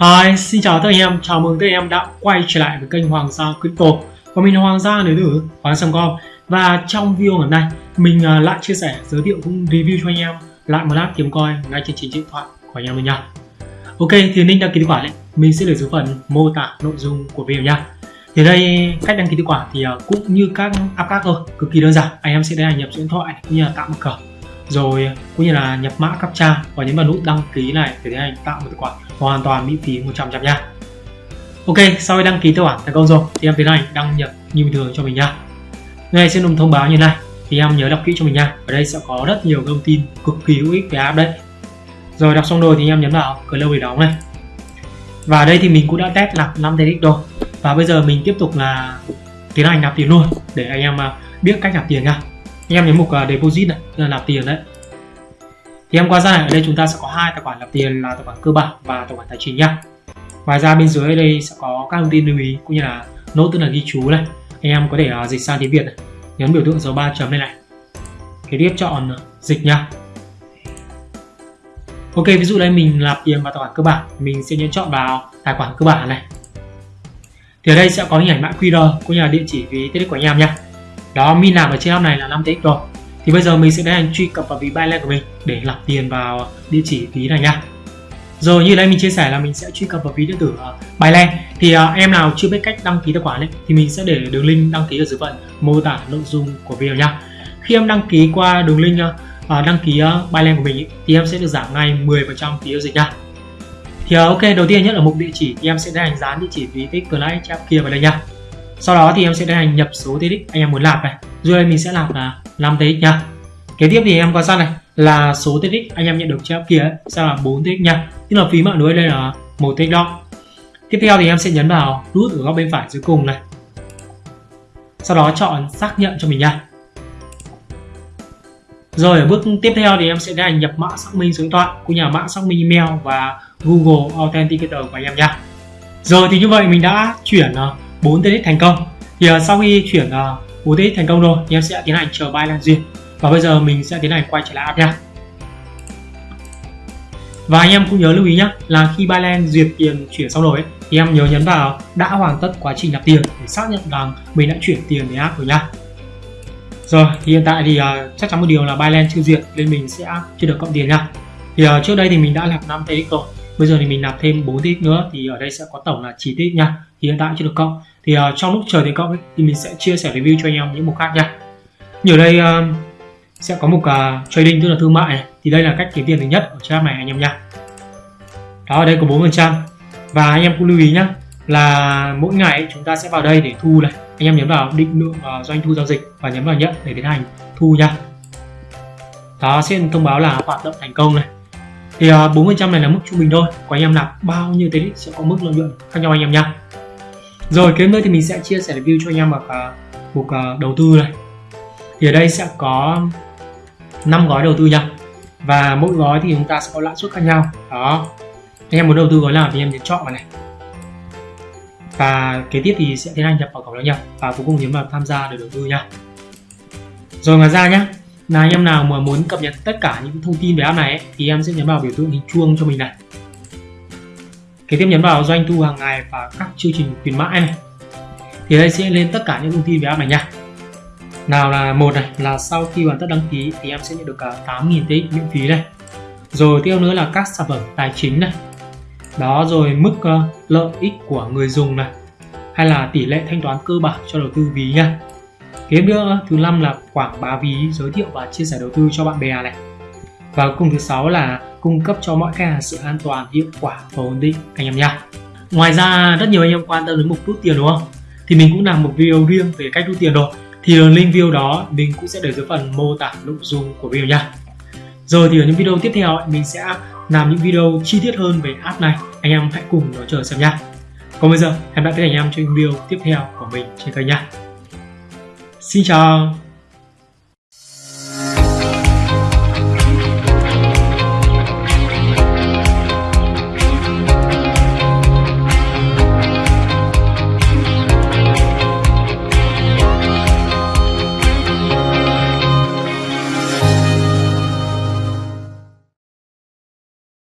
Hi, xin chào tất cả anh em, chào mừng tất cả anh em đã quay trở lại với kênh Hoàng Gia Crypto. Và mình là Hoàng Gia đến từ Hoàng Gia.com Và trong video ngày hôm nay, mình à, lại chia sẻ, giới thiệu cũng review cho anh em lại một app kiếm coin ngay trên chính điện thoại của anh em mình nha. Ok, thì link đăng ký tài khoản ấy, mình sẽ để dưới phần mô tả nội dung của video nha. Thì đây, cách đăng ký tài khoản thì à, cũng như các app khác thôi, cực kỳ đơn giản. Anh em sẽ đăng nhập điện thoại cũng như là tạo mật khẩu rồi, cũng như là nhập mã captcha và nhấn vào nút đăng ký này để tiến hành tạo một tài khoản hoàn toàn miễn phí 100 trăm nha. Ok, sau khi đăng ký tài khoản thành công rồi, thì em tiến hành đăng nhập như bình thường cho mình nha. Ngay sẽ thông báo như này, thì em nhớ đọc kỹ cho mình nha. Ở đây sẽ có rất nhiều thông tin cực kỳ hữu ích về app đấy rồi, đọc xong rồi thì em nhấn vào cửa lâu để đóng này. Và đây thì mình cũng đã test nạp 5 TX rồi. Và bây giờ mình tiếp tục là tiến hành nạp tiền luôn, để anh em à, biết cách nạp tiền nha em nhấn mục uh, deposit này là nạp tiền đấy. Thì em qua ra ở đây chúng ta sẽ có hai tài khoản nạp tiền là tài khoản cơ bản và tài khoản tài chính nhá ngoài ra bên dưới đây sẽ có các thông tin lưu ý cũng như là nốt tức là ghi chú này. Anh em có thể uh, dịch sang tiếng việt này. Nhấn biểu tượng dấu ba chấm này này. Kế tiếp chọn uh, dịch nha. Ok ví dụ đây mình nạp tiền vào tài khoản cơ bản mình sẽ nhấn chọn vào tài khoản cơ bản này. Thì ở đây sẽ có hình ảnh mã QR cũng như là địa chỉ ví tiết của anh em nha đó min nạp ở trên app này là 5 TX rồi. Thì bây giờ mình sẽ tiến hành truy cập vào ví Binance của mình để lọc tiền vào địa chỉ ví này nha rồi như đây mình chia sẻ là mình sẽ truy cập vào ví điện tử ờ, uh, Binance thì uh, em nào chưa biết cách đăng ký tài khoản ấy thì mình sẽ để đường link đăng ký ở dưới phần mô tả nội dung của video nha khi em đăng ký qua đường link uh, đăng ký uh, Binance của mình ấy, thì em sẽ được giảm ngay 10% phí giao dịch nha thì uh, ok đầu tiên nhất ở mục địa chỉ thì em sẽ tiến hành dán địa chỉ ví tích Client kia vào đây nha sau đó thì em sẽ tiến hành nhập số TX anh em muốn lạp này. Dù đây mình sẽ lạp là 5 TX nha. Kế tiếp thì em quan sát này là số TX anh em nhận được trên kia ấy, sẽ là 4 TX nha. Tức là phí mạng lưới đây là một TX đó. Tiếp theo thì em sẽ nhấn vào nút ở góc bên phải dưới cùng này. Sau đó chọn xác nhận cho mình nha. Rồi ở bước tiếp theo thì em sẽ tiến hành nhập mã xác minh số điện thoại của nhà mã xác minh email và Google Authenticator của anh em nha. Rồi thì như vậy mình đã chuyển à, 4 TX thành công. Thì uh, sau khi chuyển uh, 4 TX thành công rồi thì em sẽ tiến hành chờ Binance duyệt. Và bây giờ mình sẽ tiến hành quay trở lại app nha. Và anh em cũng nhớ lưu ý nhé là khi Binance duyệt tiền chuyển xong rồi ấy, thì em nhớ nhấn vào đã hoàn tất quá trình nạp tiền để xác nhận rằng mình đã chuyển tiền đến app rồi nhá rồi thì hiện tại thì uh, chắc chắn một điều là Binance chưa duyệt nên mình sẽ chưa được cộng tiền nha. Thì uh, trước đây thì mình đã nạp 5 TX rồi bây giờ thì mình nạp thêm 4 tích nữa thì ở đây sẽ có tổng là 9 tích nha thì hiện tại chưa được cộng. Thì uh, trong lúc chờ tiền cộng ấy, thì mình sẽ chia sẻ review cho anh em những mục khác nha. Như ở đây uh, sẽ có mục uh, trading tức là thương mại này. Thì đây là cách kiếm tiền thứ nhất ở trang này anh em nha. Đó ở đây có 4 phần trăm. Và anh em cũng lưu ý nhá là mỗi ngày ấy, chúng ta sẽ vào đây để thu này. Anh em nhấn vào định lượng uh, doanh thu giao dịch và nhấn vào nhận để tiến hành thu nha. Đó sẽ thông báo là hoạt động thành công này thì à, uh, 4% này là mức trung bình thôi. Của anh em nạp bao nhiêu thế sẽ có mức lợi nhuận khác nhau anh em nha rồi kế nữa thì mình sẽ chia sẻ review cho anh em ở mục uh, đầu tư này. Thì ở đây sẽ có 5 gói đầu tư nha và mỗi gói thì chúng ta sẽ có lãi suất khác nhau. Đó. Anh em muốn đầu tư gói nào thì em nhấn chọn vào này. Và kế tiếp thì sẽ tiến hành nhập vào cổng đăng nhập và cuối cùng nhấn vào tham gia để đầu tư nha rồi ngoài ra nhé là anh em nào mà muốn cập nhật tất cả những thông tin về app này ấy, thì em sẽ nhấn vào biểu tượng hình chuông cho mình này. Kế tiếp nhấn vào doanh thu hàng ngày và các chương trình khuyến mãi này. Thì đây sẽ lên tất cả những thông tin về app này nha. Nào là một này là sau khi hoàn tất đăng ký thì em sẽ nhận được cả 8.000 TX miễn phí này. Rồi tiếp nữa là các sản phẩm tài chính này. Đó rồi mức uh, lợi ích của người dùng này. Hay là tỷ lệ thanh toán cơ bản cho đầu tư ví nha kế nữa, thứ năm là quảng bá ví giới thiệu và chia sẻ đầu tư cho bạn bè này. Và cùng thứ sáu là cung cấp cho mọi khách hàng sự an toàn, hiệu quả và ổn định, anh em nha ngoài ra, rất nhiều anh em quan tâm đến mục rút tiền đúng không? Thì mình cũng làm một video riêng về cách rút tiền rồi. Thì link video đó, mình cũng sẽ để dưới phần mô tả nội dung của video nha rồi thì ở những video tiếp theo mình sẽ làm những video chi tiết hơn về app này. Anh em hãy cùng nó chờ xem nha còn bây giờ, hẹn gặp lại các anh em trong video tiếp theo của mình trên kênh nha 心想